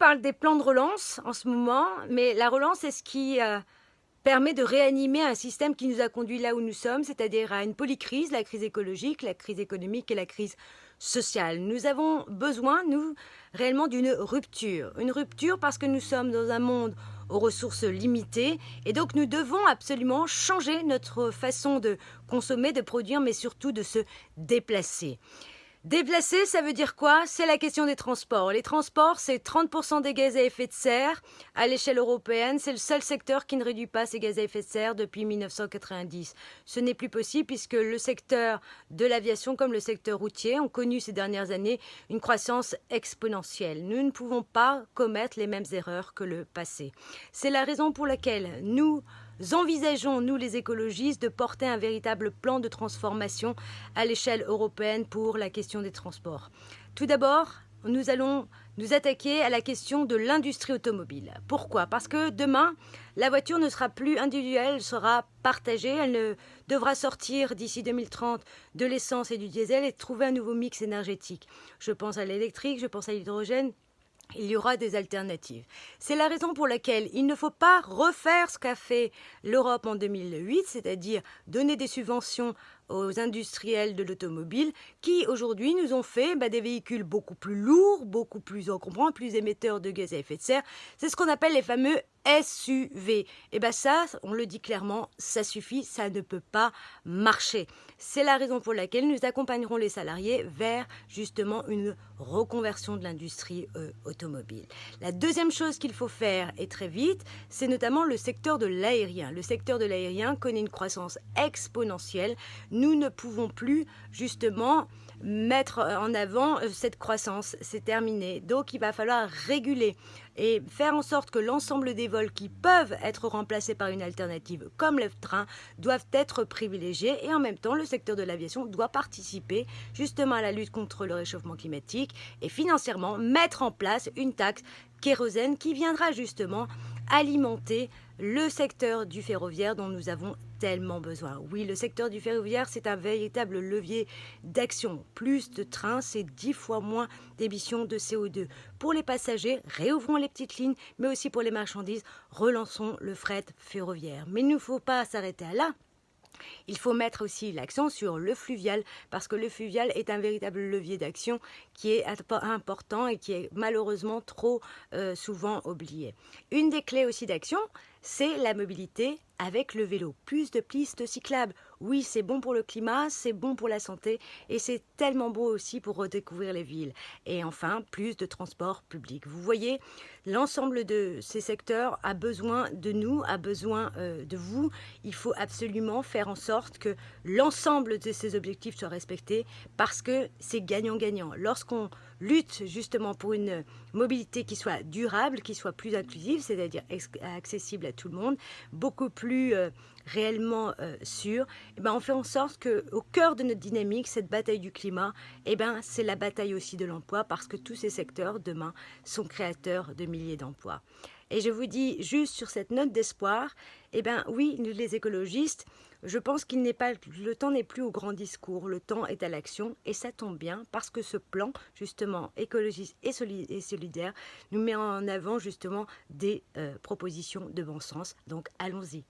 parle des plans de relance en ce moment, mais la relance est ce qui euh, permet de réanimer un système qui nous a conduit là où nous sommes, c'est-à-dire à une polycrise, la crise écologique, la crise économique et la crise sociale? Nous avons besoin, nous, réellement d'une rupture. Une rupture parce que nous sommes dans un monde aux ressources limitées et donc nous devons absolument changer notre façon de consommer, de produire, mais surtout de se déplacer. Déplacer, ça veut dire quoi? C'est la question des transports. Les transports, c'est 30% des gaz à effet de serre à l'échelle européenne. C'est le seul secteur qui ne réduit pas ses gaz à effet de serre depuis 1990. Ce n'est plus possible puisque le secteur de l'aviation comme le secteur routier ont connu ces dernières années une croissance exponentielle. Nous ne pouvons pas commettre les mêmes erreurs que le passé. C'est la raison pour laquelle nous envisageons, nous les écologistes, de porter un véritable plan de transformation à l'échelle européenne pour la question des transports Tout d'abord, nous allons nous attaquer à la question de l'industrie automobile. Pourquoi? Parce que demain, la voiture ne sera plus individuelle, elle sera partagée, elle devra sortir d'ici 2030 de l'essence et du diesel et trouver un nouveau mix énergétique. Je pense à l'électrique, je pense à l'hydrogène, il y aura des alternatives. C'est la raison pour laquelle il ne faut pas refaire ce qu'a fait l'Europe en 2008, c'est-à-dire donner des subventions aux industriels de l'automobile qui aujourd'hui nous ont fait bah, des véhicules beaucoup plus lourds, beaucoup plus encombrants, plus émetteurs de gaz à effet de serre. C'est ce qu'on appelle les fameux SUV. Et bien ça, on le dit clairement, ça suffit, ça ne peut pas marcher. C'est la raison pour laquelle nous accompagnerons les salariés vers justement une reconversion de l'industrie euh, automobile. La deuxième chose qu'il faut faire et très vite, c'est notamment le secteur de l'aérien. Le secteur de l'aérien connaît une croissance exponentielle. Ne pouvons plus justement mettre en avant euh, cette croissance. C'est terminé. Donc il va falloir réguler et faire en sorte que l'ensemble des vols qui peuvent être remplacés par une alternative comme le train doivent être privilégiés et en même temps le secteur de l'aviation doit participer justement à la lutte contre le réchauffement climatique et financièrement mettre en place une taxe kérosène qui viendra justement alimenter le secteur du ferroviaire dont nous avons tellement besoin. Oui, le secteur du ferroviaire, c'est un véritable levier d'action. Plus de trains, c'est dix fois moins d'émissions de CO2. Pour les passagers, réouvrons les petites lignes, mais aussi pour les marchandises, relançons le fret ferroviaire. Mais il ne faut pas s'arrêter là. Il faut mettre aussi l'accent sur le fluvial, parce que le fluvial est un véritable levier d'action qui est important et qui est malheureusement trop euh, souvent oublié. Une des clés aussi d'action, c'est la mobilité avec le vélo. Plus de pistes cyclables. Oui, c'est bon pour le climat, c'est bon pour la santé et c'est tellement beau aussi pour redécouvrir les villes. Et enfin, plus de transports publics. Vous voyez, l'ensemble de ces secteurs a besoin de nous, a besoin euh, de vous. Il faut absolument faire en sorte que l'ensemble de ces objectifs soient respectés parce que c'est gagnant-gagnant. Lorsqu'on lutte justement pour une mobilité qui soit durable, qui soit plus inclusive, c'est-à-dire accessible tout le monde, beaucoup plus euh, réellement euh, sûr, et eh ben on fait en sorte que au cœur de notre dynamique, cette bataille du climat, et eh ben c'est la bataille aussi de l'emploi parce que tous ces secteurs demain sont créateurs de milliers d'emplois. Et je vous dis juste sur cette note d'espoir, eh ben oui, nous les écologistes, je pense qu'il n'est pas le temps n'est plus au grand discours, le temps est à l'action et ça tombe bien parce que ce plan justement écologiste et, solidaire nous met en avant justement des euh, propositions de bon sens. Donc allons-y.